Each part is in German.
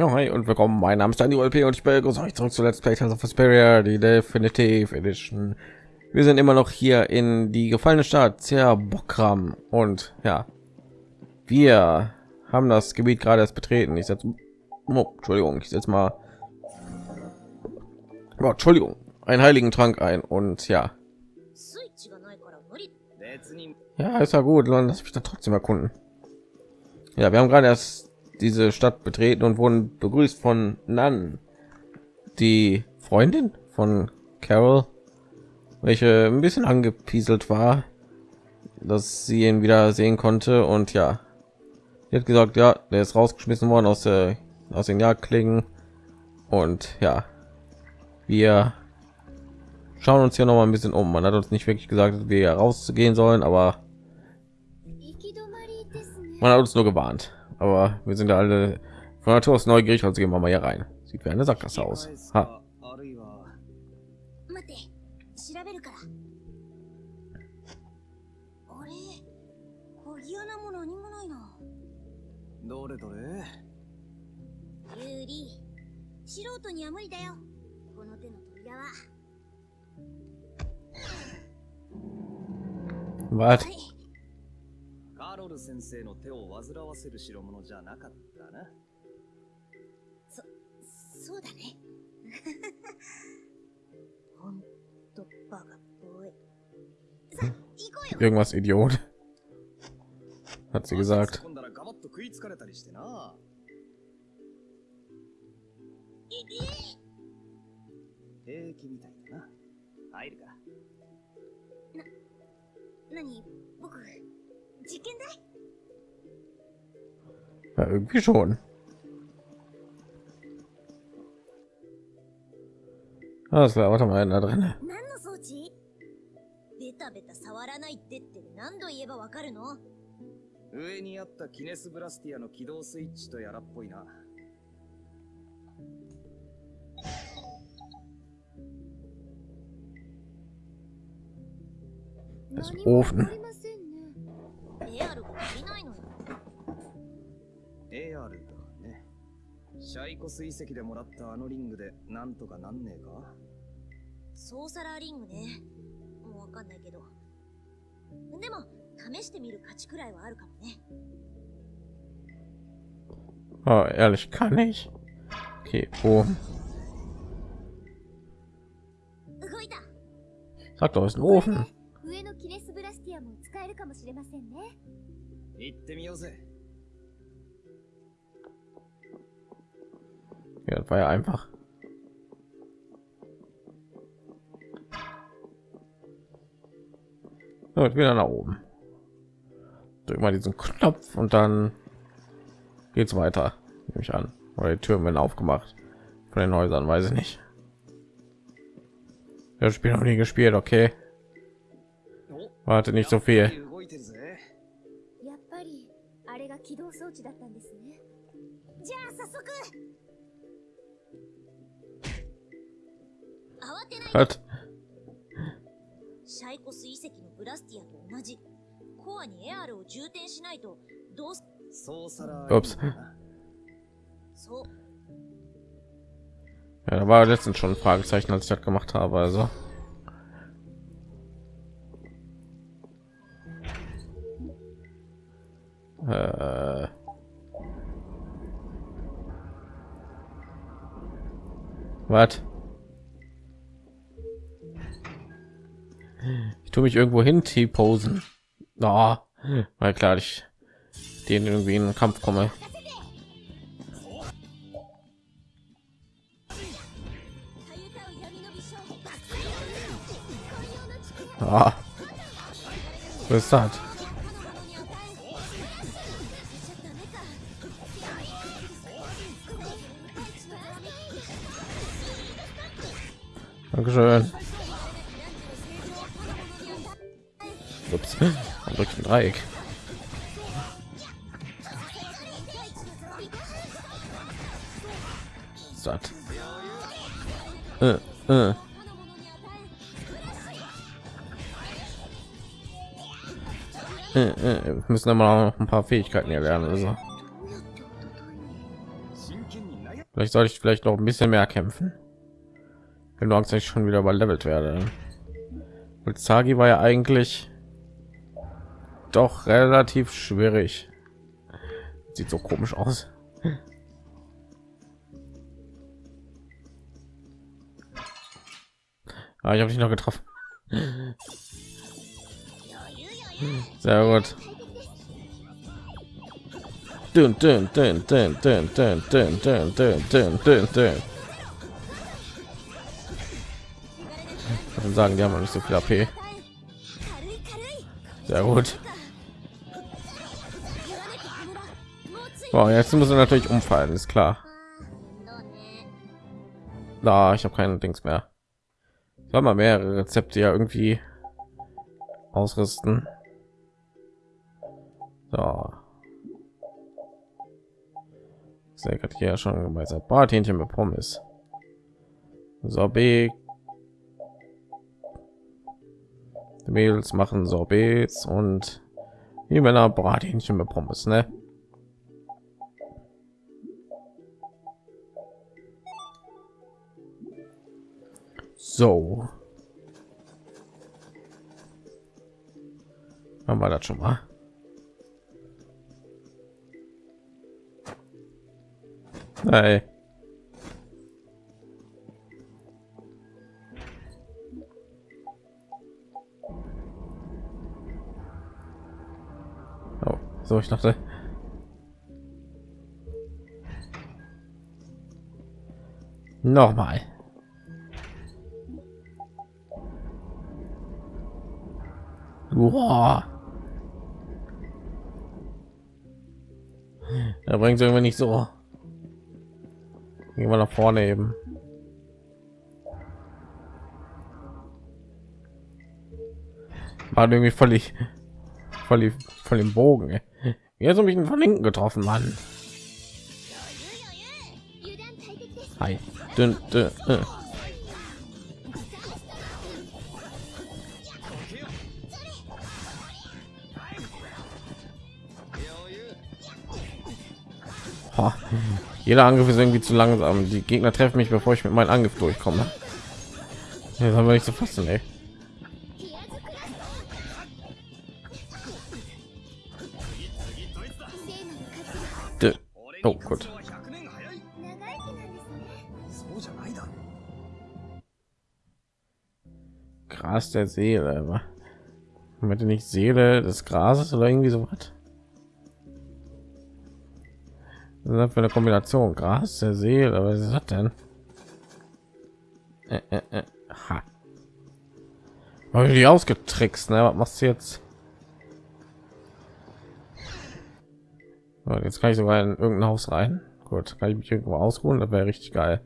Ja, hi und willkommen. Mein Name ist Daniel LP und ich begrüße euch zurück zu Let's Play Tales of Vesperia, die Definitive Edition. Wir sind immer noch hier in die gefallene Stadt Zerbokram und ja, wir haben das Gebiet gerade erst betreten. Ich setze, oh, Entschuldigung, ich setze mal, oh, Entschuldigung, einen heiligen Trank ein und ja, ja, ist ja gut, lass mich dann trotzdem erkunden. Ja, wir haben gerade erst diese Stadt betreten und wurden begrüßt von Nan, die Freundin von Carol, welche ein bisschen angepieselt war, dass sie ihn wieder sehen konnte und ja, sie hat gesagt, ja, der ist rausgeschmissen worden aus der aus den Jagdklingen und ja, wir schauen uns hier noch mal ein bisschen um. Man hat uns nicht wirklich gesagt, dass wir rauszugehen sollen, aber man hat uns nur gewarnt aber wir sind alle von Natur aus neugierig, also gehen wir mal hier rein. Sieht wie eine Sackgasse aus. Ha. Was? カロル先生の手を煩わせる代物じゃなかったな。そうだね ほんとバカっぽいさ行こうよ Irgendwas Idiot. Hat sie gesagt. 今度はガバッと食いつかれたりしてな。平気みたいだな。入るか。何？僕 Musik in der? Ja, irgendwie schon. Das wäre auch noch mal einer drin. 上にあったキネスブラスティアの起動スイッチとやらっぽいな。Das Ofen. AR だね。シャイコス遺跡でもらったあのリングでなんとかなんねえか？ソーサラーリングねもうわかんないけどでも試してみる価値くらいはあるかもね Oh, ehrlich, kann ich. Okay, wo? 動いた Sag doch, ist ein Ofen. 上のキネスブラスティアも使えるかもしれませんね行ってみようぜ。Ja, das war ja einfach. So, wieder nach oben. Drück mal diesen Knopf und dann geht's weiter. Nehme ich an. Oder die Türen werden aufgemacht. Von den Häusern, weiß ich nicht. Das Spiel noch nie gespielt, okay. Warte nicht so viel. Was? シャイコス遺跡のブラスティアと同じコアにエアルを充填しないとどうすソーサラ Ups. そう Ja, da war letztens schon ein Fragezeichen, als ich das gemacht habe. Also. Äh. Was? Ich tue mich irgendwo hin T-Posen. Oh, weil klar, ich den irgendwie in den Kampf komme. Ah. Was ist das? Dankeschön. Ups, man drückt ein Dreieck. Satt. Äh, äh. äh, äh wir müssen aber noch ein paar Fähigkeiten erlernen. Also. Vielleicht soll ich vielleicht noch ein bisschen mehr kämpfen. Wenn du Angst, ich schon wieder überlevelt werde. Und Sagi war ja eigentlich doch relativ schwierig. Sieht so komisch aus. Ah, ich habe dich noch getroffen. Sehr gut. Dün, dün, dün, dün, dün, dün, dün, dün, dün, dün, dün, dün. Ich sagen, die haben nicht so viel AP. Sehr gut. Wow, jetzt müssen wir natürlich umfallen, ist klar. Na, ich habe keine Dings mehr. Ich soll mal mehrere Rezepte ja irgendwie ausrüsten. So. Sehr hat hier schon gemeinsam Brathähnchen mit Pommes. Sorbet. Die Mädels machen Sorbets und die Männer Brathähnchen mit Pommes, ne? So. Haben wir das schon mal? Hey. Oh, so ich dachte. Nochmal. Boah. Da bringt es irgendwie nicht so. Gehen wir nach vorne eben. War halt irgendwie völlig, völlig, voll im Bogen. Ey. Jetzt habe ich einen von hinten getroffen, Mann. Hi. Dün, dün, dün. Jeder Angriff ist irgendwie zu langsam. Die Gegner treffen mich, bevor ich mit meinem Angriff durchkomme. Jetzt haben wir nicht zu fassen, ne? ey. Oh gut. Gras der Seele. Meinte nicht Seele des Grases oder irgendwie so was? Das für eine Kombination? Gras der Seele. Was ist das denn? Äh, äh, äh. Ha. Habe ich die ausgetrickst, ne? Was machst du jetzt? Jetzt kann ich sogar in irgendein Haus rein. Gut, kann ich mich irgendwo ausruhen? Das wäre richtig geil.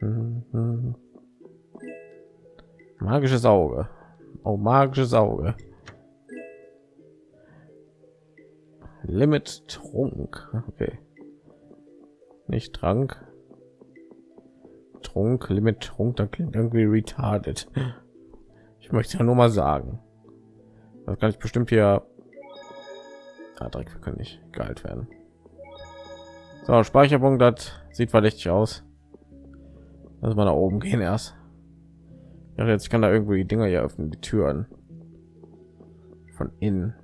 Mhm. Magisches Auge. Oh, magisches Auge. Limit Trunk. Okay. Nicht Trank. Trunk, Limit Trunk, da klingt irgendwie retarded. Ich möchte ja nur mal sagen. Das kann ich bestimmt hier. Ah, direkt, wir können nicht geheilt werden. So, Speicherpunkt, das sieht verdächtig aus. Lass mal nach oben gehen erst. Ja, jetzt kann da irgendwie die Dinger hier öffnen, die Türen von innen.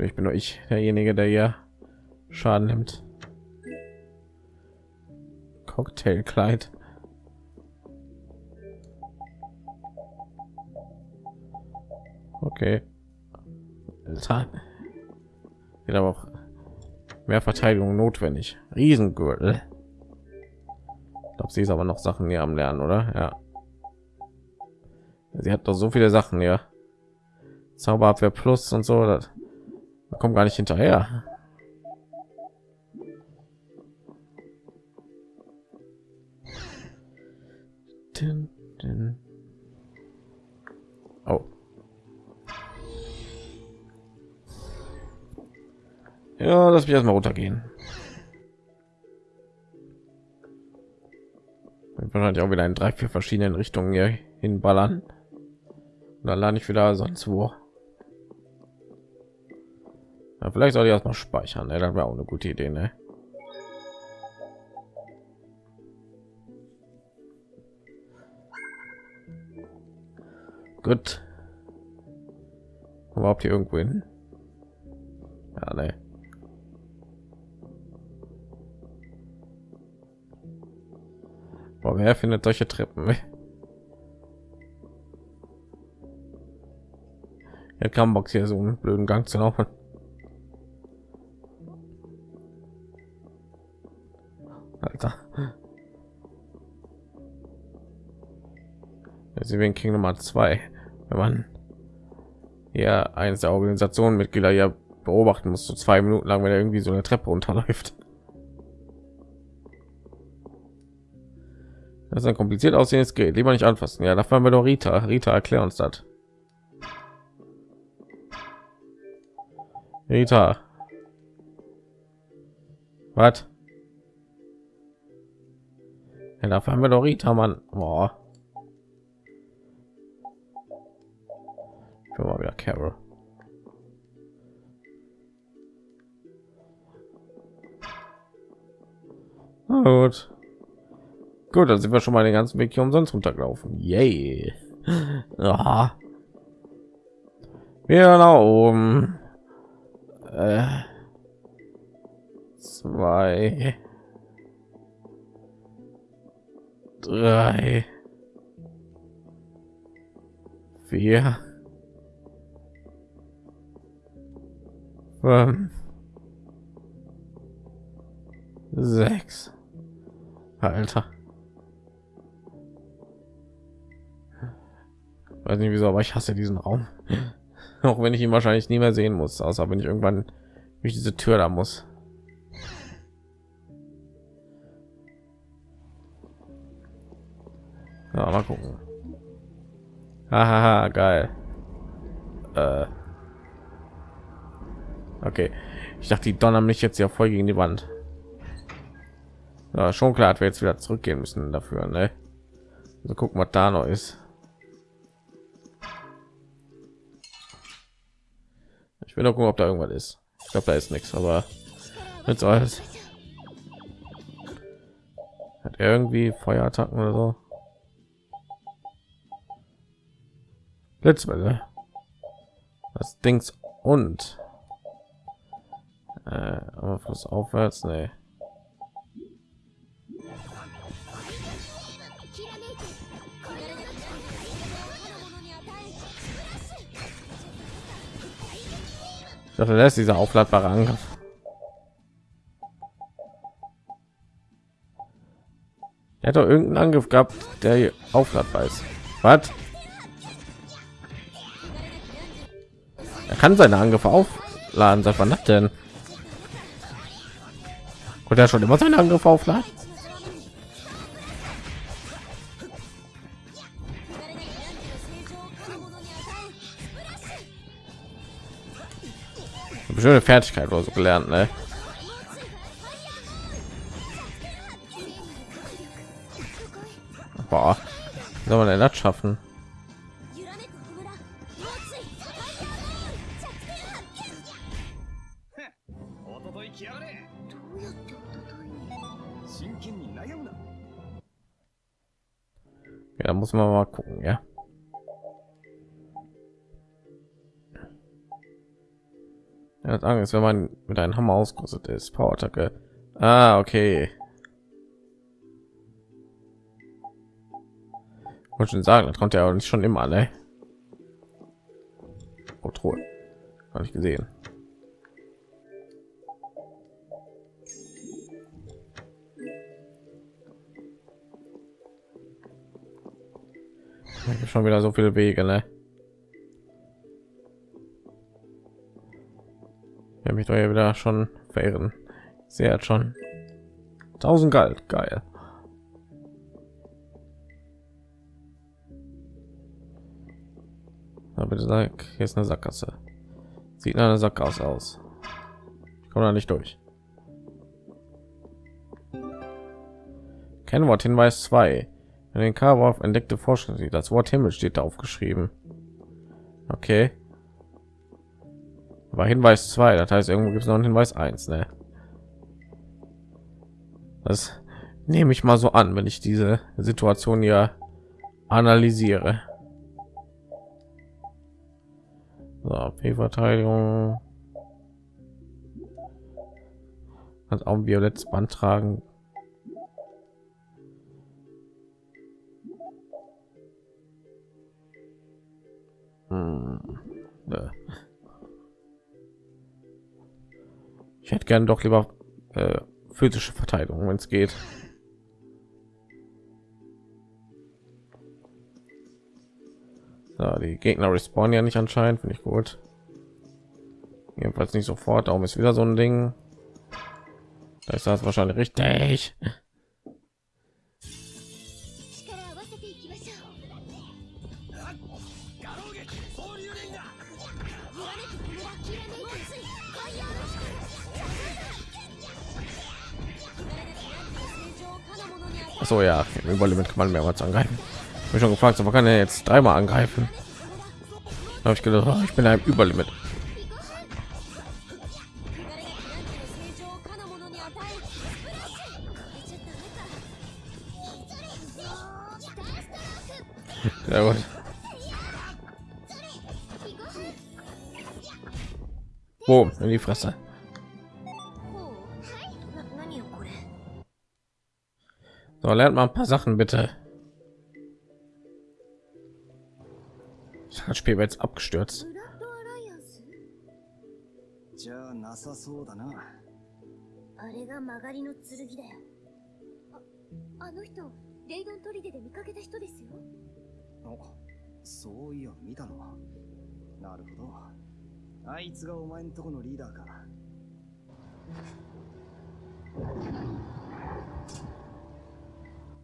Ich bin nur ich derjenige, der hier Schaden nimmt. Cocktailkleid. Okay. Alter. Geht aber auch mehr Verteidigung notwendig. Riesengürtel. Ich glaube, sie ist aber noch Sachen hier am Lernen, oder? Ja. Sie hat doch so viele Sachen hier. Zauberabwehr Plus und so. Das kommen gar nicht hinterher. Dun, dun. Ja, lass mich erstmal runtergehen. wahrscheinlich auch wieder in drei vier verschiedenen richtungen hier hinballern und dann lande ich wieder sonst wo ja, vielleicht soll ich erstmal speichern ne? das wäre auch eine gute idee ne? gut überhaupt hier irgendwo hin ja, ne. Boah, wer findet solche Treppen? Jetzt kann Box hier so einen blöden Gang zu laufen. Alter. Resident King Nummer zwei. Wenn man ja eines der Organisationen Mitglieder ja beobachten muss, so zwei Minuten lang, wenn er irgendwie so eine Treppe runterläuft. Das ist ein kompliziert aussehendes Gerät. Lieber nicht anfassen. Ja, da fahren wir doch Rita. Rita, erklär uns das. Rita. Was? Ja, da fahren wir doch Rita, Mann. Boah. Ich mal wieder Carol. Na gut. Gut, dann sind wir schon mal den ganzen Weg hier umsonst runtergelaufen. Yay. Ja. Wir nach oben. Äh. Zwei. Drei. Vier. Fünf. Sechs. Alter. Weiß nicht wieso, aber ich hasse diesen Raum. Auch wenn ich ihn wahrscheinlich nie mehr sehen muss, außer wenn ich irgendwann durch diese Tür da muss. Ja, mal gucken. Haha, geil. Äh. Okay. Ich dachte, die donnern mich jetzt ja voll gegen die Wand. Ja, schon klar, dass wir jetzt wieder zurückgehen müssen dafür, ne? Also gucken, was da noch ist. Will doch gucken, ob da irgendwas ist. Ich glaube, da ist nichts, aber jetzt alles. Hat irgendwie Feuerattacken oder so? Blitzwelle. Das Dings und äh, aber aufwärts, nee. Dachte, das ist dieser aufladbare Angriff. Er hat doch irgendeinen Angriff gehabt, der aufladbar ist. Was? Er kann seine Angriffe aufladen. Seit wann das denn? Und er schon immer seine Angriffe aufladen? Schöne Fertigkeit oder so gelernt, ne? Boah, soll man denn das schaffen? Ja, muss man mal gucken, ja. Er hat Angst, wenn man mit einem Hammer ausgerüstet ist. Power-Attacke. Ah, okay. Wollte schon sagen, das ja auch nicht schon immer, ne? Oh, Truhe. Habe ich gesehen. Ich schon wieder so viele Wege, ne? Ja mich doch ja wieder schon verirren. Sie hat schon 1000 galt. Geil. Aber sag hier ist eine sackgasse. Sieht nach einer sackgasse aus. Ich komme da nicht durch. Kennwort hinweis 2 In den Karwolf entdeckte Forschung. Das Wort Himmel steht da aufgeschrieben. Okay. War Hinweis 2, das heißt, irgendwo gibt es noch einen Hinweis 1, ne? Das nehme ich mal so an, wenn ich diese Situation ja analysiere. So, P-Verteidigung. Hat auch ein violettes Band tragen. Hm. Ja. Ich hätte gern doch lieber äh, physische Verteidigung, wenn es geht. So, die Gegner respawnen ja nicht anscheinend, finde ich gut. Jedenfalls nicht sofort. Darum ist wieder so ein Ding. Da ist das wahrscheinlich richtig. so ja. Überall mit kann man mehrmals angreifen. Ich schon gefragt aber kann er jetzt dreimal angreifen? Habe ich gedacht oh, ich bin ein überlimit. Ja, gut. Boom, in die Fresse. So, lernt mal ein paar Sachen bitte. Das Spiel wird jetzt abgestürzt.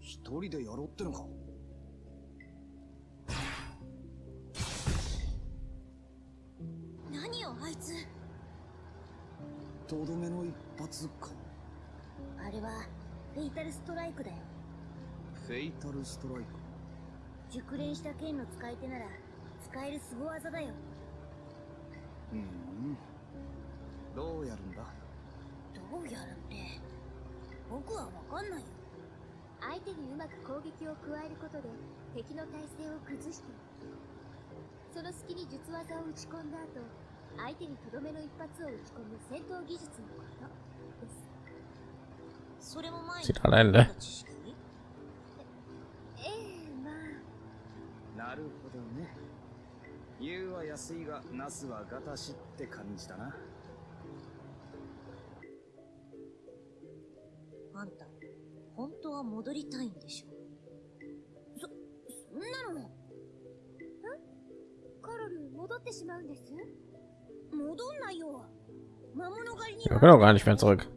一人でやろうってのか？何よあいつ。とどめの一発か。あれはフェイタルストライクだよ。フェイタルストライク？熟練した剣の使い手なら使える凄技だよ。うん。どうやるんだ？どうやるって僕はわかんないよ相手にうまく攻撃を加えることで敵の体勢を崩してその隙に術技を打ち込んだ後相手にとどめの一発を打ち込む戦闘技術のことです。それも前 Sieht allein, ne? ええまあ。なるほどね。言うは安いがナスはガタしって感じだな。あんた本当は戻りたいんでしょ？そそんなのカロル戻ってしまうんです？戻んないよ。魔物狩りに gar nicht mehr zurück.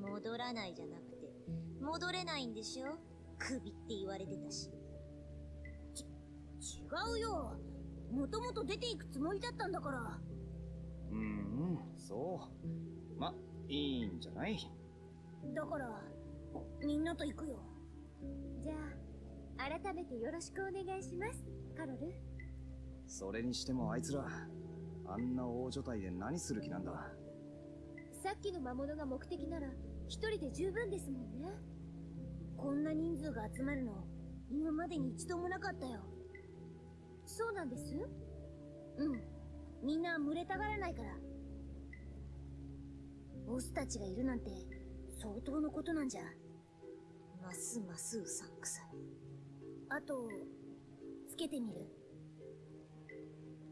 戻らないじゃなくて戻れないんでしょ？首って言われてたし。ち違うよ。もともと出ていくつもりだったんだから。うんうんそう。まいいんじゃない？だからみんなと行くよ。じゃあ改めてよろしくお願いします。カロル。それにしてもあいつらあんな大所帯で何する気なんだ？さっきの魔物が目的なら一人で十分ですもんね。こんな人数が集まるの今までに一度もなかったよ。そうなんです？うん。みんな群れたがらないから。ボスたちがいるなんて相当のことなんじゃますますうさんくさい。あとつけてみる？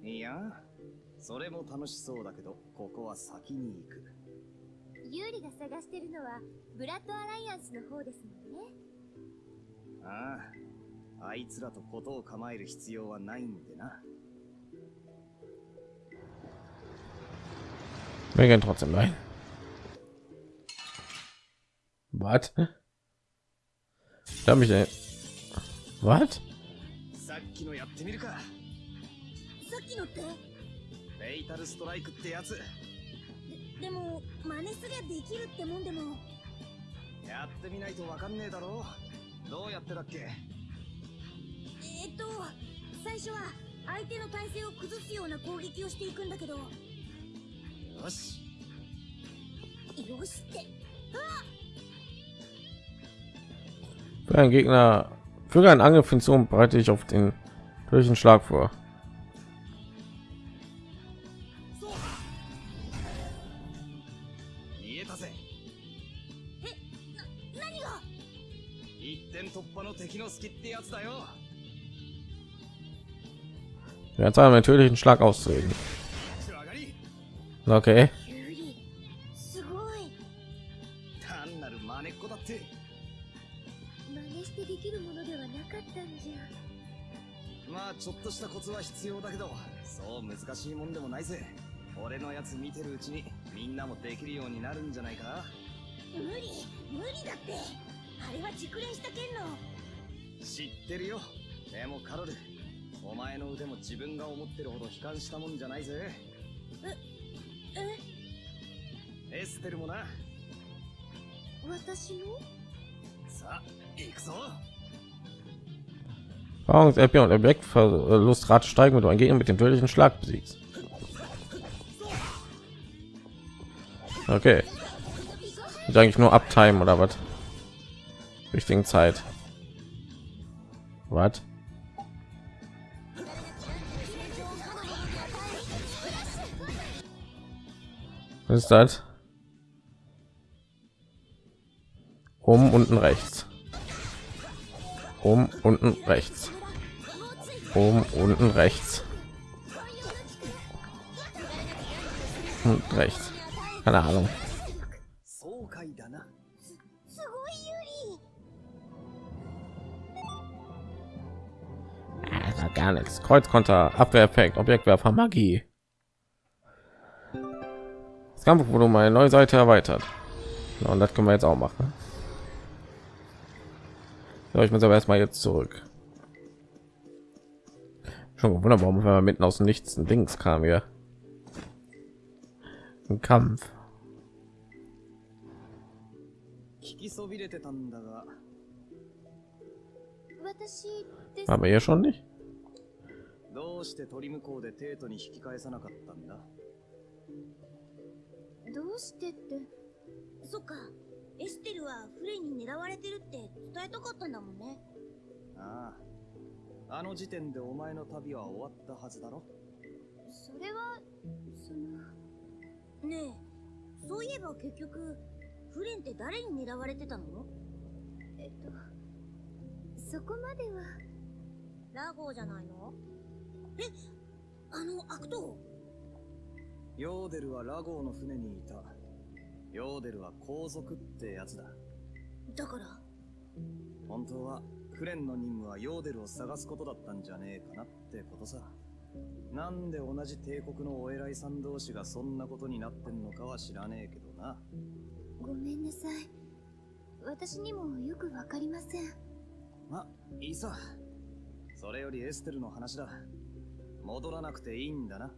いやそれも楽しそうだけどここは先に行く。ユーリが探してるのはブラッドアライアンスの方ですもんね。あああいつらとことを構える必要はないんでな。Wir gehen trotzdem rein. Was? Da mich ey. Was? さっきのやってみるか。さっきのって？フェイタルストライクってやつ。でも真似すりゃできるってもんでも。やってみないとわかんねえだろ。どうやってだっけ？えーっと最初は相手の体勢を崩すような攻撃をしていくんだけど。よよししって。Für ein Gegner für einen Angriff hinzu und bereite ich auf den durch den Schlag vor. Jetzt haben wir natürlich einen Schlag auszuwählen. Okay. 真似してできるものではなかったんじゃ。まあちょっとしたコツは必要だけどそう難しいもんでもないぜ。俺のやつ見てるうちにみんなもできるようになるんじゃないか。無理無理だって。あれは熟練した剣の。知ってるよ。でもカロルお前の腕も自分が思ってるほど悲観したもんじゃないぜ。えエステルもな。私のさあ Erfahrungs LP und Objektverlustrate steigen, wenn du einen Gegner mit dem tödlichen Schlag besiegst. Okay. Ich eigentlich nur abtime oder was? Richtigen Zeit. Was? Was ist das? Um unten rechts um unten rechts. Oben unten rechts. Und rechts. Keine ahnung. Ah, gar nichts. Kreuzkonter abwehreffekt objektwerfer magie. Das kampfvolumen eine neue seite erweitert. Und das können wir jetzt auch machen. So, ich muss aber erstmal jetzt zurück. Schon gewundert, warum wir mitten aus dem Nichts ein Dings kam hier. Ein Kampf. 聞きそびれてたんだが私です Aber hier schon nicht. どうして鳥向こうでテートに引き返さなかったんだどうしてってそっか エステルはフレに狙われてるって伝えたかったんだもんね。ああ。あの時点でお前の旅は終わったはずだろ。それはそのねえそういえば結局フレンって誰に狙われてたの？えっとそこまでは。ラゴーじゃないの？えあの悪党？ヨーデルはラゴーの船にいたヨーデルは皇族ってやつだ。だから？本当はフレンの任務はヨーデルを探すことだったんじゃねえかなってことさ。なんで同じ帝国のお偉いさん同士がそんなことになってんのかは知らねえけどな。ごめんなさい。私にもよくわかりません。まいいさ。それよりエステルの話だ。戻らなくていいんだな。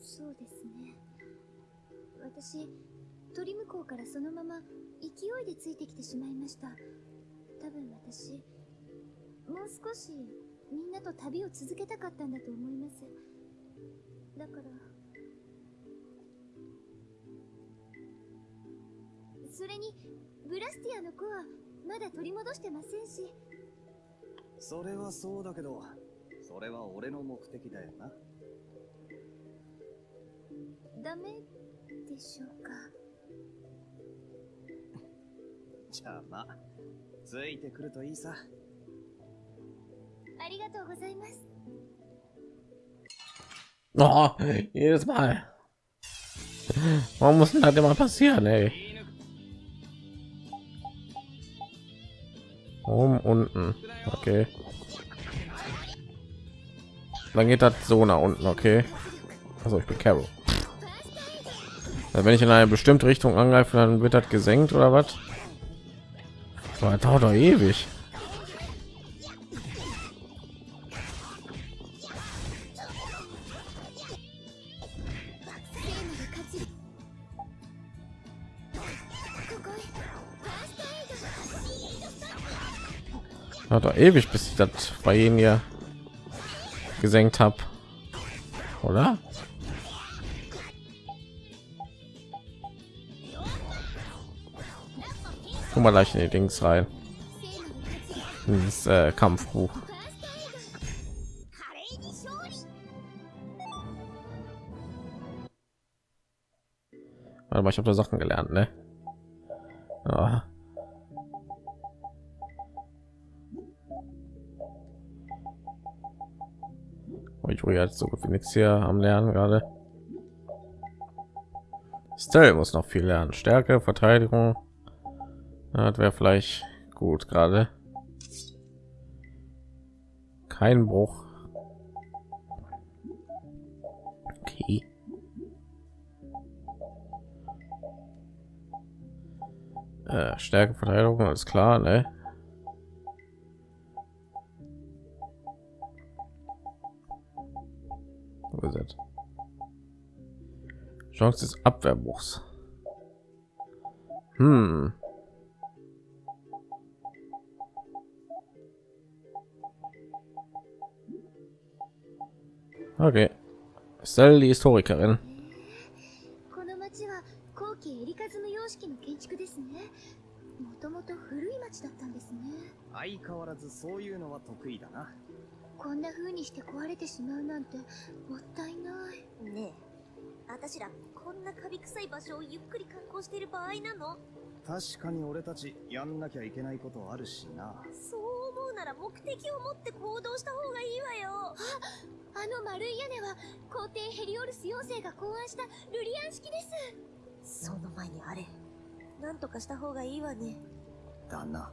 そうですね。私鳥向こうからそのまま勢いでついてきてしまいました。多分私もう少しみんなと旅を続けたかったんだと思います。だからそれにブラスティアの子はまだ取り戻してませんし。それはそうだけどそれは俺の目的だよな。ダメでしょうか？じゃあまあついてくるといいさありがとうございます Oh, jedes Mal. Warum muss denn das immer passieren, ey? Oben, unten. Okay. Dann geht das so nach unten, okay. Also ich bin Carol. Also wenn ich in eine bestimmte Richtung angreife, dann wird das gesenkt oder was? Das dauert doch ewig. Hat ewig, bis ich das bei ihnen hier gesenkt habe, oder? Guck mal gleich in die Dings rein. Dieses äh, Kampfbuch. Aber ich habe da Sachen gelernt, ne? Ja. Ich wo jetzt so gut wie nichts hier am Lernen gerade. Stell muss noch viel lernen. Stärke, Verteidigung. Das wäre vielleicht gut gerade. Kein Bruch. Okay. Äh, Stärke, Verteidigung, alles klar, ne? Chance des Abwehrbruchs. Hm. Okay. Stell die Historikerin. この町は後期エリカズム様式の建築ですね。もともと古い町だったんですね。相変わらずそういうのは得意だな。こんな風にして壊れてしまうなんてもったいない。ねえ、私らこんなカビ臭い場所をゆっくり観光している場合なの確かに俺たちやんなきゃいけないことあるしな。そう思うなら目的を持って行動した方がいいわよ。あの丸い屋根は皇帝ヘリオルス4世が考案したルリアン式です。その前にあれ、なんとかした方がいいわね。だな。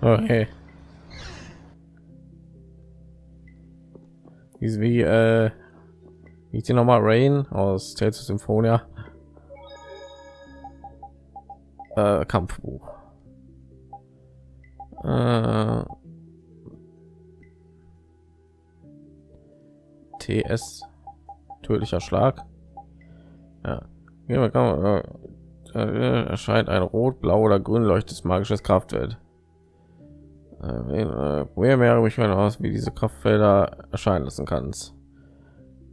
Okay. Wie, ist wie äh, wie ist die nochmal Rain aus Tales of Symphonia? Äh, Kampfbuch. Äh, TS tödlicher Schlag. Ja. Äh, äh, erscheint ein rot, blau oder grün leuchtes magisches Kraftfeld. Äh, Probier mehr mich mal aus, wie diese Kraftfelder erscheinen lassen kannst.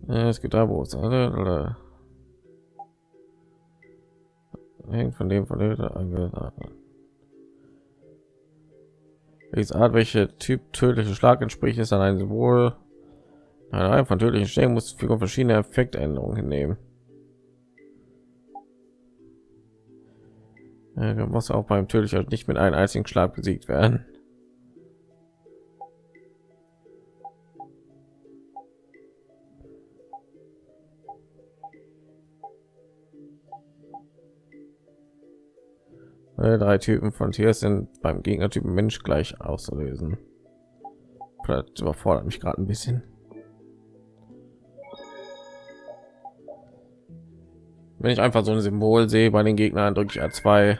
Äh, es gibt da wo es alle von dem von dem welches Art welche Typ tödliche Schlag entspricht ist an ein Symbol eine von tödlichen Schlägen muss Figur verschiedene Effektänderungen hinnehmen. Du musst auch beim tödlicher nicht mit einem einzigen Schlag besiegt werden. Alle drei Typen von Tier sind beim Gegnertypen Mensch gleich auszulösen. Das überfordert mich gerade ein bisschen. Wenn ich einfach so ein Symbol sehe bei den Gegnern, drücke ich A2.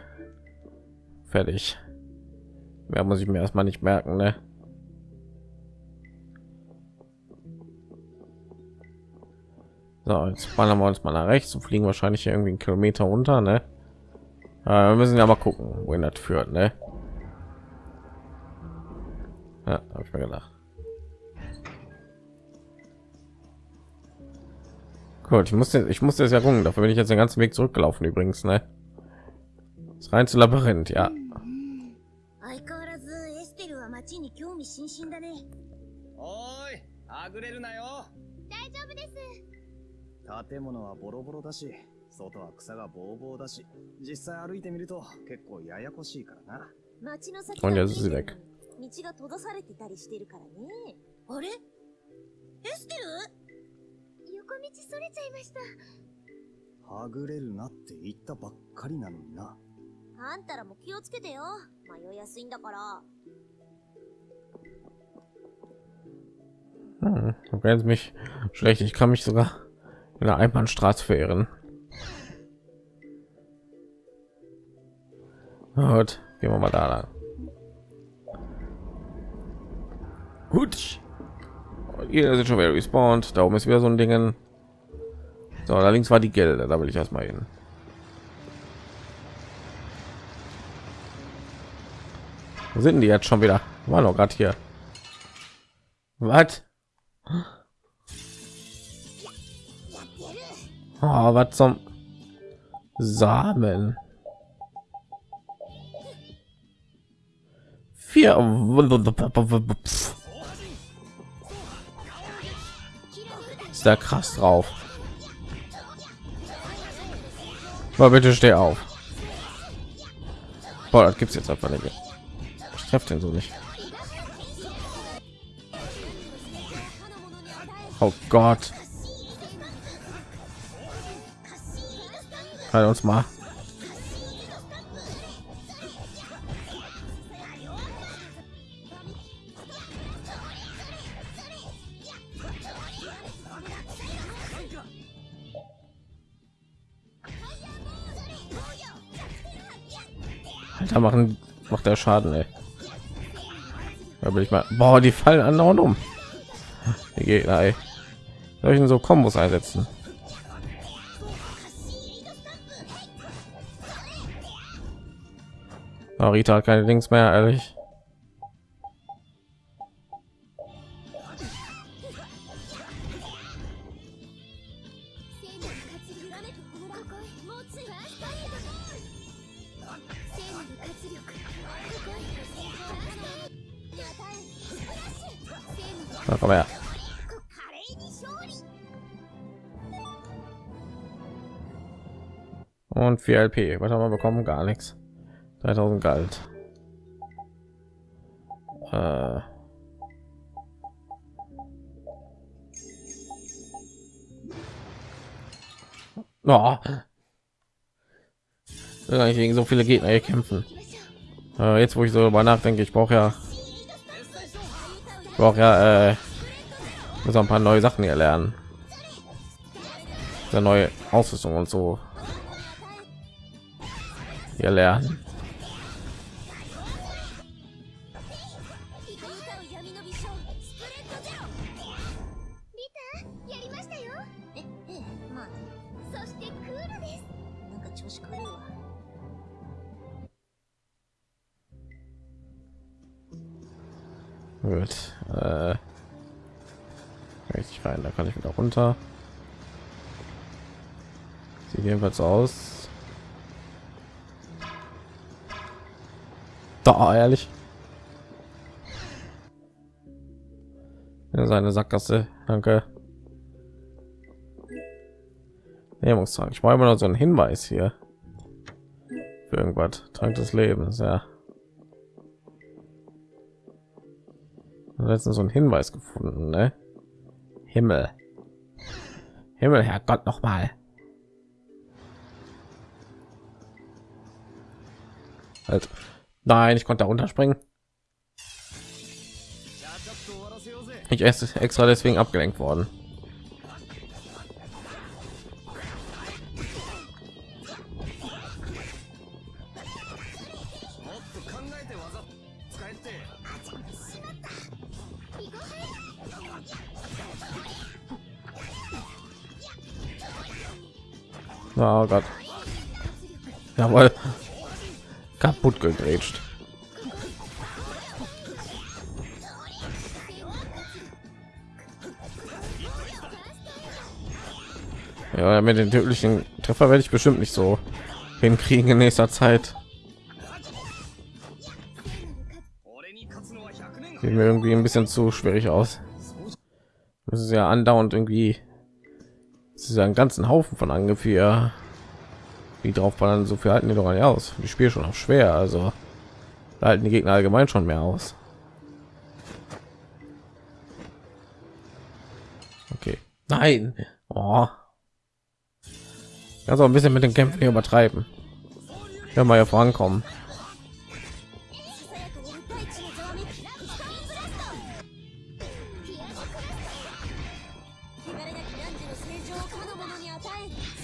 Fertig. Mehr muss ich mir erstmal nicht merken, ne? So, jetzt ballern wir uns mal nach rechts und fliegen wahrscheinlich irgendwie einen Kilometer unter, ne? Aber wir müssen ja mal gucken, wohin das führt, ne? Ja, habe ich mir gedacht. Gut, ich musste, ich musste es ja gucken. Dafür bin ich jetzt den ganzen Weg zurückgelaufen übrigens, ne? Das rein zu Labyrinth, ja. 相変わらずエステルは街に興味津々だね。おーい、あぐれるなよ。大丈夫です。建物はボロボロだし、外は草がぼうぼうだし、実際歩いてみると結構ややこしいからな。街の先ほんじゃが見えてるのにズレク道が閉ざされてたりしてるからね。あれエステル横 道それちゃいました。はぐれるなって言ったばっかりなのにな。あんたらも気をつけてよ。迷いやすいんだから。 Hm, du kennst mich schlecht. Ich kann mich sogar in der Einbahnstraße verirren. Gut, gehen wir mal da lang. Gut. Hier sind schon wieder respawned. Da oben ist wieder so ein Ding. So, da war die Gilde. Da will ich erstmal hin. Wo sind die jetzt schon wieder? War noch gerade hier. Was? Oh, was zum Samen? Vier. Ist da krass drauf. Mal bitte steh auf. Boah, das gibt's jetzt einfach nicht. Ich treffe den so nicht. Oh Gott. Halt uns mal. Alter, machen macht der Schaden, ey. Da will ich mal. Boah, die fallen andauernd um. Die Gegner, ey. Soll ich denn so Kombos einsetzen? Oh, Rita hat keine Dings mehr, ehrlich. 4 LP. Was haben wir bekommen? Gar nichts. 3000 Galt. Äh. Oh. Eigentlich gegen so viele Gegner hier kämpfen. Äh, jetzt, wo ich so darüber nachdenke, ich brauche ja, brauche ja äh, muss ein paar neue Sachen hier lernen. Eine neue Ausrüstung und so hier lernen. Gut. Äh, richtig rein, da kann ich wieder runter. Sieht jedenfalls aus. Da, ehrlich. Seine Sackgasse, danke. Nee, muss sagen, ich brauche immer noch so einen Hinweis hier. Für irgendwas. Trank des Lebens, ja. letztens so einen Hinweis gefunden, ne? Himmel. Himmel, Herrgott, noch mal. Halt. Nein, ich konnte da runterspringen. Ich esse extra deswegen abgelenkt worden. Oh Gott. Jawohl kaputt gegrätscht. Ja, mit den tödlichen Treffer werde ich bestimmt nicht so hinkriegen in nächster Zeit. Sieht mir irgendwie ein bisschen zu schwierig aus. Das ist ja andauernd irgendwie. Das ist ja einen ganzen Haufen von Angriffen wie drauf ballern, so viel halten die doch nicht aus. Die Spiel schon auch schwer, also halten die Gegner allgemein schon mehr aus. Okay. Nein. Oh. Auch ein bisschen mit den Kämpfen übertreiben. Ja, mal hier vorankommen.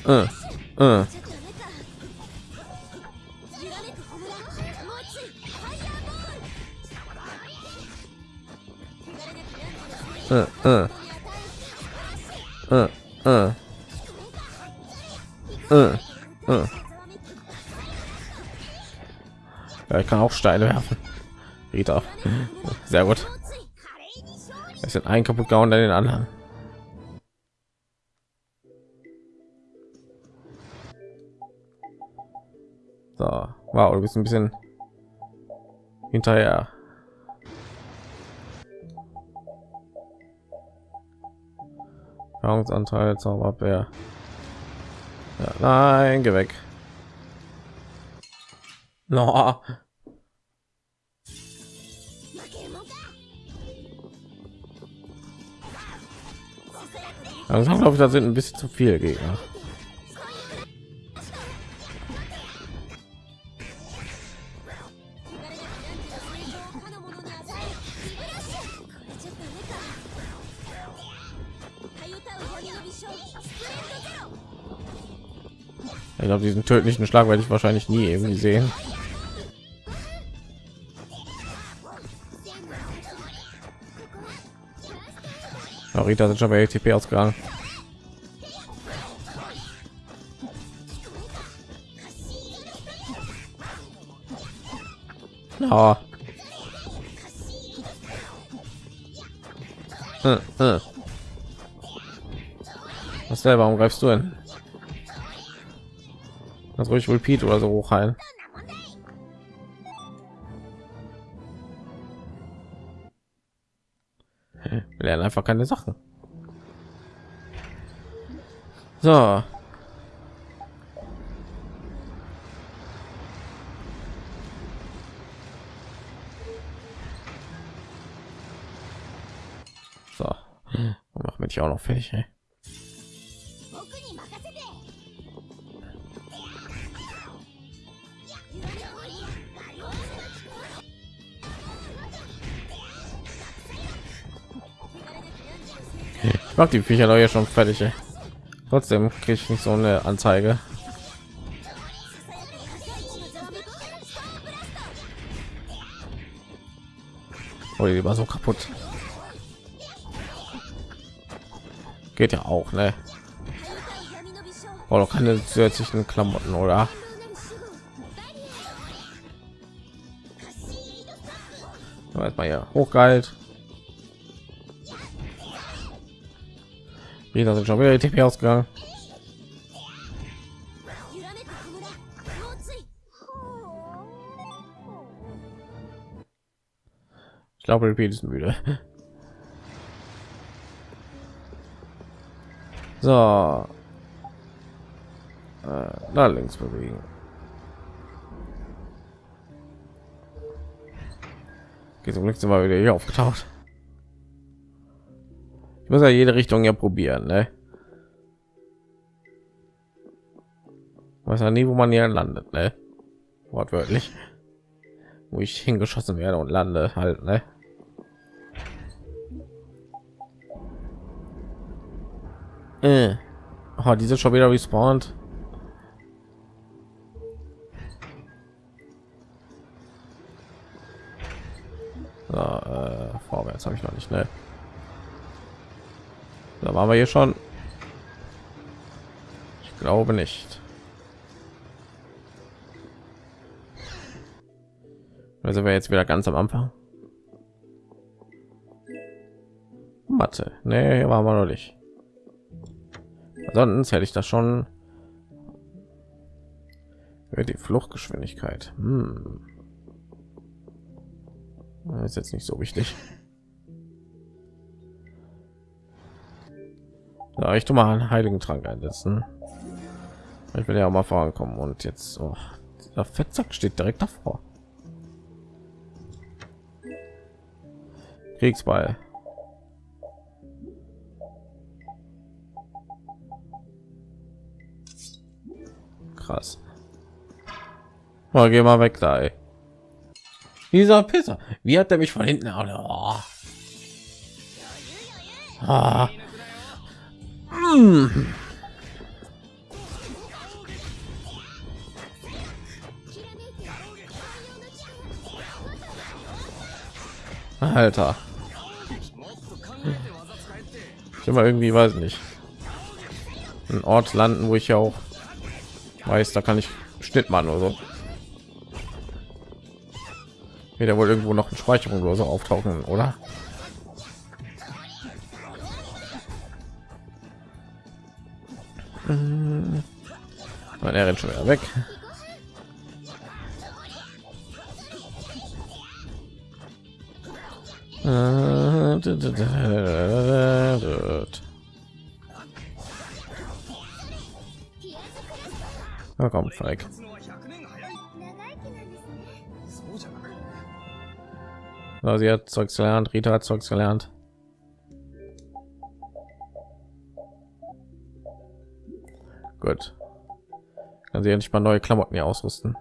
さや Ja, ich kann auch Steine werfen. Rita. Sehr gut. Es sind ein kaputt gehauen, dann den anderen. So, wow, du bist ein bisschen hinterher. Nahrungsanteil, Zauberbär. Ja, nein, geh weg. No. Langsam glaube ich, da sind ein bisschen zu viel Gegner. Ich glaube, diesen tödlichen Schlag werde ich wahrscheinlich nie irgendwie sehen. Ja, Rita sind schon bei ATP ausgegangen. Ja. Äh, äh. Was selber, warum greifst du hin? Das ruhig Repeat oder so hoch heilen. Wir lernen einfach keine Sachen. So. So. Machen wir dich auch noch fertig. Ey. mag die Viecher neue schon fertig. Ey. Trotzdem kriege ich nicht so eine Anzeige. Oh, die war so kaputt. Geht ja auch, ne? Oh, keine zusätzlichen Klamotten, oder? Jetzt mal hier hochgeheilt. Jeder sind schon wieder die TP ausgegangen. Ich glaube, Repeat ist müde. So. Äh, da links bewegen. Geht zum nächsten Mal wieder hier aufgetaucht. Ich muss ja jede Richtung ja probieren, ne? Weiß ja nie, wo man hier landet, ne? Wortwörtlich. Wo ich hingeschossen werde und lande halt, ne? Äh. Oh, die sind schon wieder respawned. So, äh, vorwärts habe ich noch nicht, ne? Waren wir hier schon. Ich glaube nicht. Also wir jetzt wieder ganz am Anfang. Mathe. Nee, hier waren wir noch nicht. Sonst hätte ich das schon. Die Fluchtgeschwindigkeit. Hm. Ist jetzt nicht so wichtig. Ja, ich tu mal einen heiligen Trank einsetzen. Ich will ja auch mal vorankommen und jetzt oh, dieser Fettsack steht direkt davor. Kriegsball. Krass. Oh, geh mal weg da. Ey. Dieser Pisser. Wie hat er mich von hinten? Oh. Ah. Alter. Ich immer irgendwie weiß nicht. Ein Ort landen, wo ich ja auch weiß, da kann ich Schnitt machen oder so. Wird ja wohl irgendwo noch ein Speicherung oder so auftauchen, oder? Nein, er rennt schon wieder weg. Na komm, Falk. Also sie hat Zeugs gelernt, Rita hat Zeugs gelernt. Gut. Kann sie endlich mal neue Klamotten hier ausrüsten.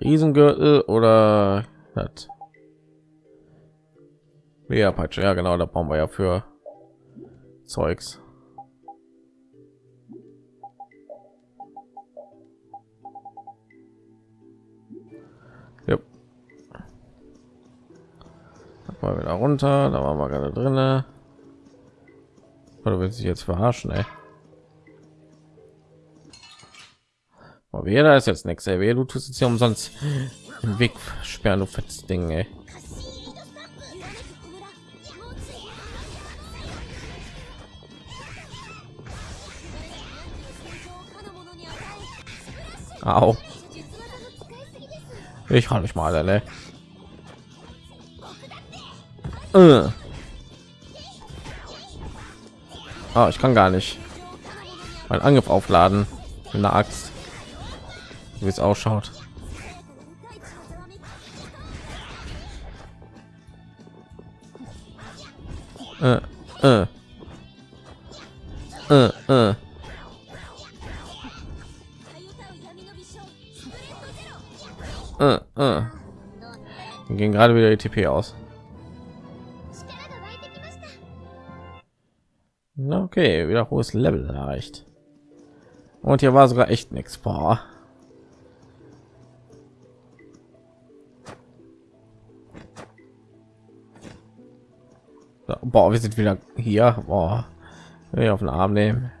Riesengürtel oder hat ja, Peitsche, ja genau, da brauchen wir ja für Zeugs. Yep. Mal wieder runter, da waren wir gerade drinne. Oder will sich jetzt verarschen, ey? Aber jeder ist jetzt nichts, ey. Du tust jetzt hier umsonst den Weg sperren, du fettes Ding, ey. Au. Ich kann mich mal alle. Äh. Ah, ich kann gar nicht. Mein Angriff aufladen mit einer Axt wie es ausschaut. Äh, äh. äh, äh. gerade wieder die TP aus. Okay, wieder hohes Level erreicht. Und hier war sogar echt nichts. Boah. Boah, wir sind wieder hier. Boah. Ich auf den Arm nehmen.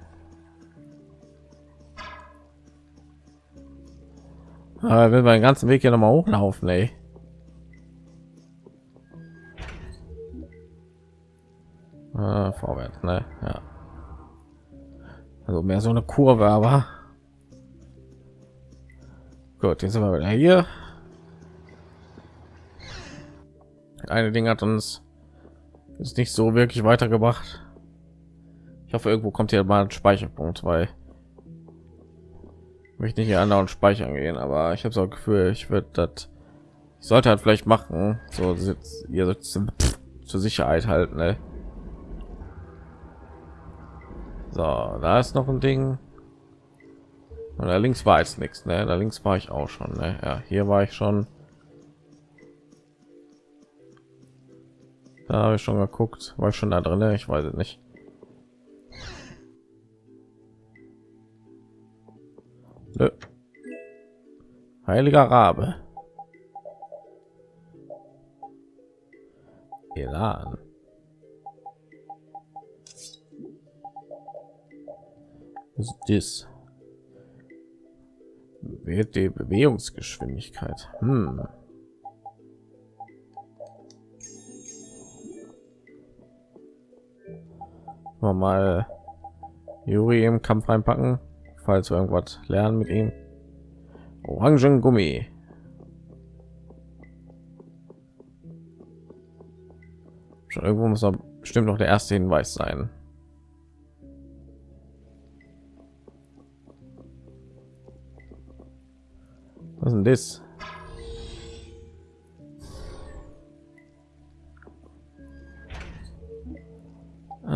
Aber will meinen ganzen Weg hier noch mal hochlaufen, ey. Ah, vorwärts, ne? Ja. Also mehr so eine Kurve, aber gut. Jetzt sind wir wieder hier. Eine Ding hat uns ist nicht so wirklich weitergebracht. Ich hoffe, irgendwo kommt hier mal ein Speicherpunkt, weil ich möchte nicht hier andauernd speichern gehen, aber ich habe so ein Gefühl, ich würde das ich sollte halt vielleicht machen, so sitzt ihr sitzen zur Sicherheit halten, ne? So, da ist noch ein Ding. Und da links war jetzt nichts, ne? Da links war ich auch schon, ne? Ja, hier war ich schon. Da habe ich schon geguckt, war ich schon da drin, ich weiß es nicht. Nö. Heiliger Rabe. Elan. Was ist das? Wird die Bewegungsgeschwindigkeit. Hm. Wir mal Juri im Kampf reinpacken, falls wir irgendwas lernen mit ihm. Orangen Gummi. Schon irgendwo muss er bestimmt noch der erste Hinweis sein. Was ist denn das?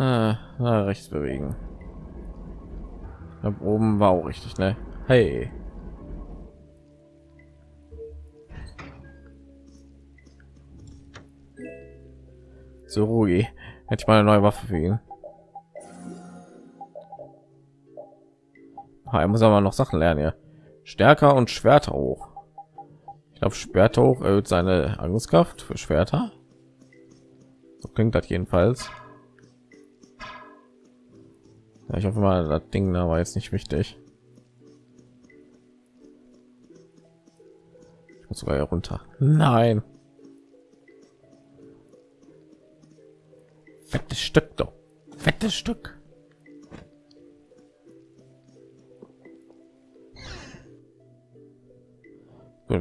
Ah, na, rechts bewegen. Da oben war auch richtig, ne? Hey. So Rugi, hätte ich mal eine neue Waffe für ihn. Ah, er muss aber noch Sachen lernen ja. Stärker und Schwerter hoch. Ich glaube, Schwerter hoch erhöht seine Angriffskraft für Schwerter. So klingt das jedenfalls. Ja, ich hoffe mal, das Ding da war jetzt nicht wichtig. Ich muss sogar runter. Nein. Fettes Stück doch. Fettes Stück.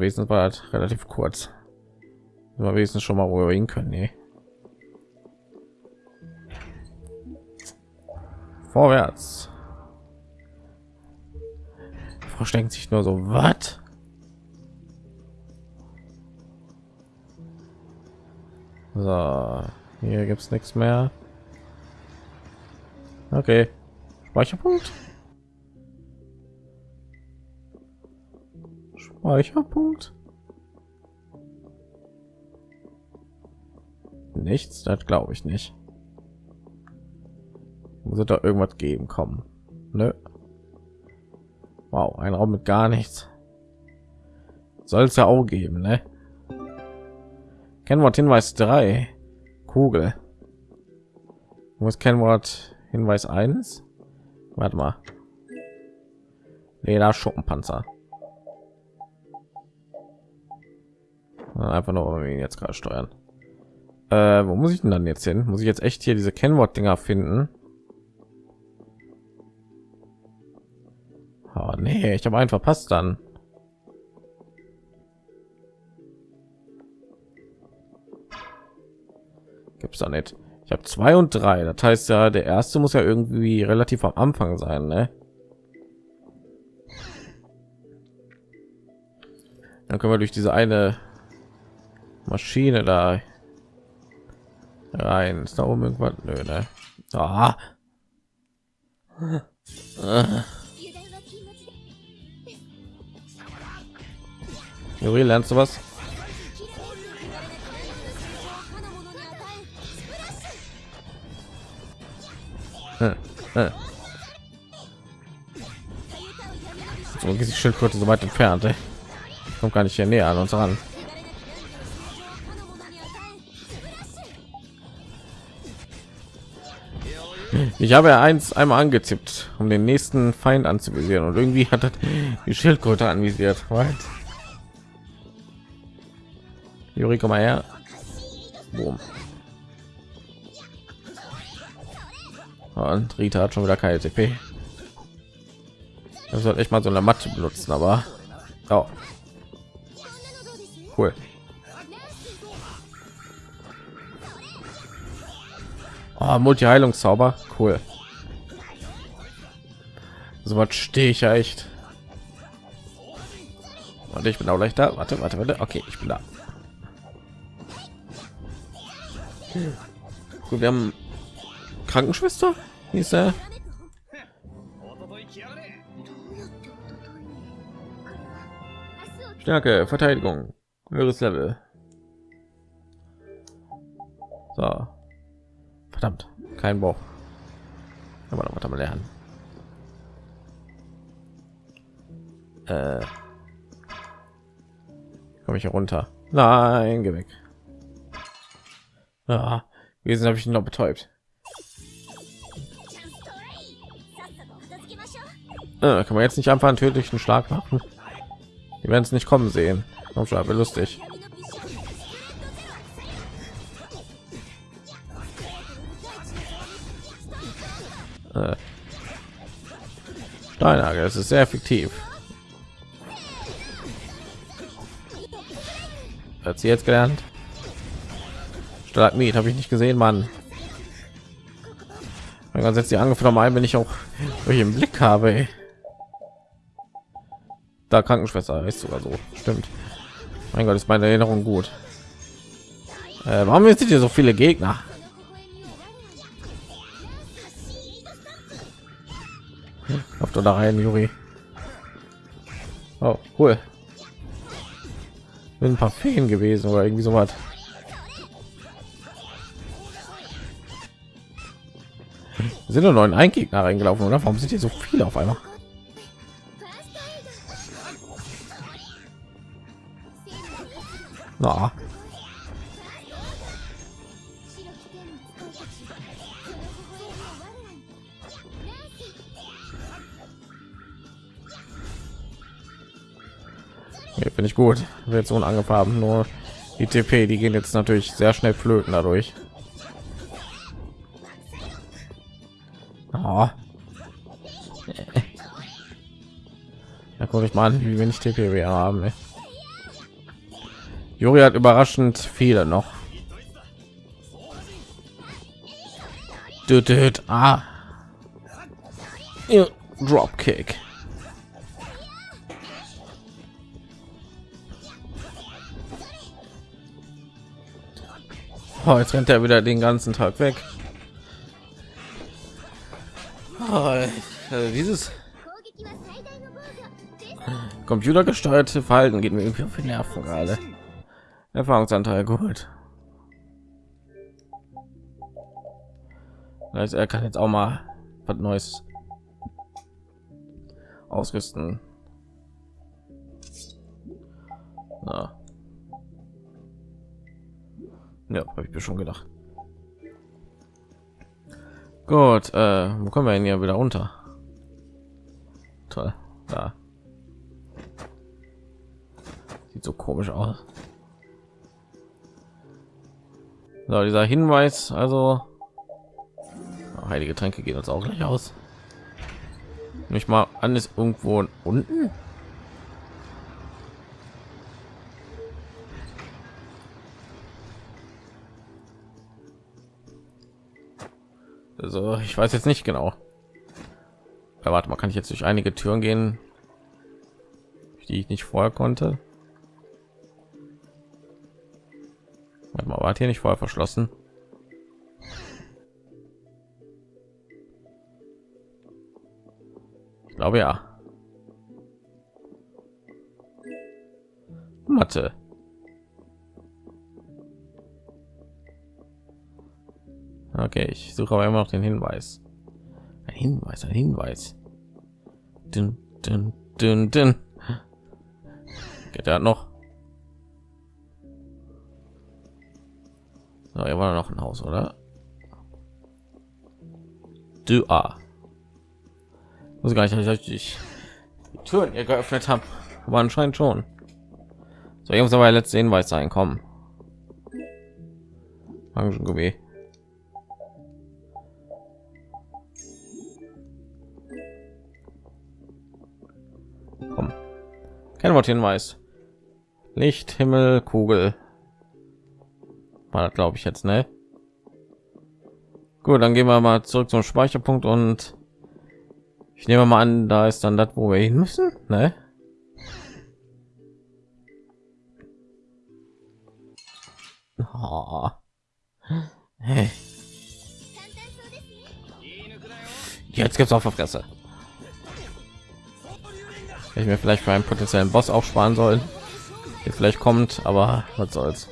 gewesen war halt relativ kurz. Aber wenigstens schon mal wo wir hin können. Nee. Vorwärts. Versteckt sich nur so was? So, hier gibt es nichts mehr. Okay, Speicherpunkt. Speicherpunkt. Nichts, das glaube ich nicht. Muss es da irgendwas geben kommen? Nö. Wow, ein Raum mit gar nichts. Soll es ja auch geben, ne? Kennwort Hinweis 3. Kugel. Muss Kennwort Hinweis 1. Warte mal. Leder Schuppenpanzer. Einfach nur ihn jetzt gerade steuern. Äh, wo muss ich denn dann jetzt hin? Muss ich jetzt echt hier diese Kennwort-Dinger finden? Nee, ich habe einen verpasst dann. Gibt's da nicht. Ich habe zwei und drei. Das heißt ja, der erste muss ja irgendwie relativ am Anfang sein, ne? Dann können wir durch diese eine Maschine da rein. Ist da oben irgendwas? Nö, ne? Ah. Juri, lernst du was? So geht die Schildkröte so weit entfernt. Ey. Kommt gar nicht hier näher an uns ran. Ich habe ja eins einmal angezippt, um den nächsten Feind anzuvisieren und irgendwie hat die Schildkröte anvisiert. Right? Juri, komm mal her. Boom. Und Rita hat schon wieder keine TP. Das sollte echt mal so eine Matte benutzen, aber oh. cool. Oh, multi heilungszauber cool so was stehe ich ja echt warte ich bin auch gleich da warte warte warte okay ich bin da Gut, wir haben Krankenschwester hieß er Stärke, Verteidigung, höheres Level. So. Verdammt, kein Bauch. Aber noch was lernen. Äh, komme ich hier runter? Nein, geh weg. Ah, Wesen habe ich ihn noch betäubt. Äh, kann man jetzt nicht einfach einen tödlichen Schlag machen? Die werden es nicht kommen sehen. Komm schon, lustig. Äh. Es ist sehr effektiv. Hat sie jetzt gelernt? Stalagmit habe ich nicht gesehen, Mann. Dann setzt die angefangen ein, wenn ich auch im Blick habe. Ey. Da Krankenschwester ist sogar so. Stimmt. Mein Gott, ist meine Erinnerung gut. Äh, warum sind hier so viele Gegner? Auf da rein, Juri. Oh, cool. Sind ein paar Feen gewesen oder irgendwie so was. Sind nur neun Eingegner reingelaufen, oder? Warum sind hier so viele auf einmal? Na. Finde ich gut. Wird so angefarben. Nur die TP, die gehen jetzt natürlich sehr schnell flöten dadurch. Oh. Da gucke ich mal an, wie wenig TP wir haben. Juri hat überraschend viele noch. Düt, ah. Dropkick. Oh, jetzt rennt er wieder den ganzen Tag weg. Also dieses computergesteuerte Verhalten geht mir irgendwie auf die Nerven gerade. Erfahrungsanteil geholt. Also er kann jetzt auch mal was Neues ausrüsten. Ja, ja habe ich mir schon gedacht. Gut, äh, wo kommen wir denn hier wieder runter? Toll, da. Sieht so komisch aus. So, dieser Hinweis, also Oh, heilige Tränke gehen uns auch gleich aus. Nicht mal an ist irgendwo unten. Also ich weiß jetzt nicht genau. Ja, warte mal, kann ich jetzt durch einige Türen gehen, die ich nicht vorher konnte? Warte mal, war hier nicht vorher verschlossen? Ich glaube ja. Mathe. Okay, ich suche aber immer noch den Hinweis. Ein Hinweis, ein Hinweis. Dün, dün, dün, dün. Geht er noch? So, er war noch ein Haus, oder? Du ah. Muss gar nicht, ich die Türen hier geöffnet habe, aber anscheinend schon. So, ich muss aber letzte Hinweis sein. Kommen. Orangengeweih. Kein Wort Hinweis. Licht, Himmel, Kugel. War das glaube ich jetzt, ne? Gut, dann gehen wir mal zurück zum Speicherpunkt und ich nehme mal an, da ist dann das, wo wir hin müssen, ne? Oh. Hey. Jetzt gibt's auf der Fresse ich mir vielleicht für einen potenziellen Boss aufsparen sollen, der vielleicht kommt, aber was soll's.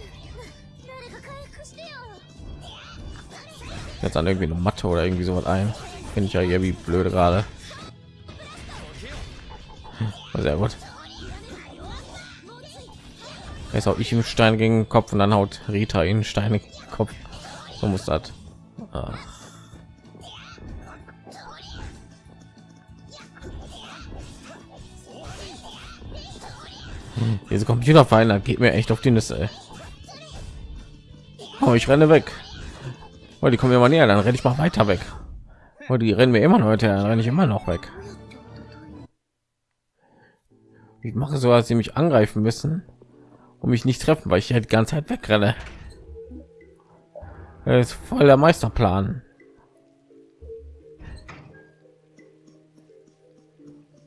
Jetzt an irgendwie eine Matte oder irgendwie sowas ein. Finde ich ja irgendwie blöde gerade. Hm, sehr gut. Jetzt auch ich im Stein gegen den Kopf und dann haut Rita in Steine Kopf. So muss das. Ach. Diese Computerfeinde geht mir echt auf die Nüsse. Oh, ich renne weg. Oh, die kommen immer näher, dann renne ich mal weiter weg. Oh, die rennen mir immer weiter, dann renne ich immer noch weg. Ich mache so, als sie mich angreifen müssen und mich nicht treffen, weil ich halt die ganze Zeit wegrenne. Das ist voll der Meisterplan.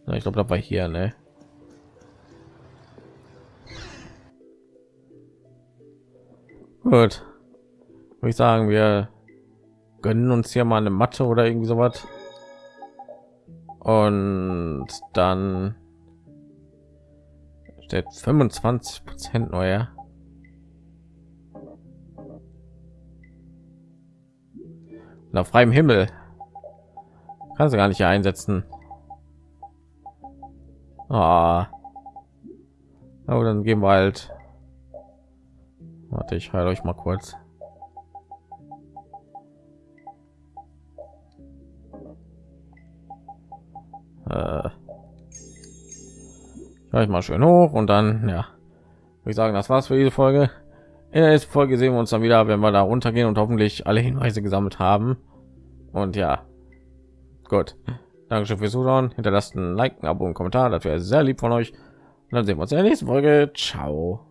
Ich glaube, da war hier, ne? Gut. Würde ich sagen, wir gönnen uns hier mal eine Matte oder irgendwie sowas. Und dann steht 25 Prozent neuer. Nach freiem Himmel kannst du gar nicht einsetzen. Ah. Aber dann gehen wir halt. Warte, ich heile euch mal kurz. Äh, ich mal schön hoch und dann ja ich sagen das war's für diese folge in der nächsten folge sehen wir uns dann wieder wenn wir da runtergehen und hoffentlich alle hinweise gesammelt haben und ja gut Dankeschön fürs Zuschauen. Hinterlasst ein Like, ein Abo, und Kommentar. Das wäre sehr lieb von euch. Und dann sehen wir uns in der nächsten Folge. Ciao.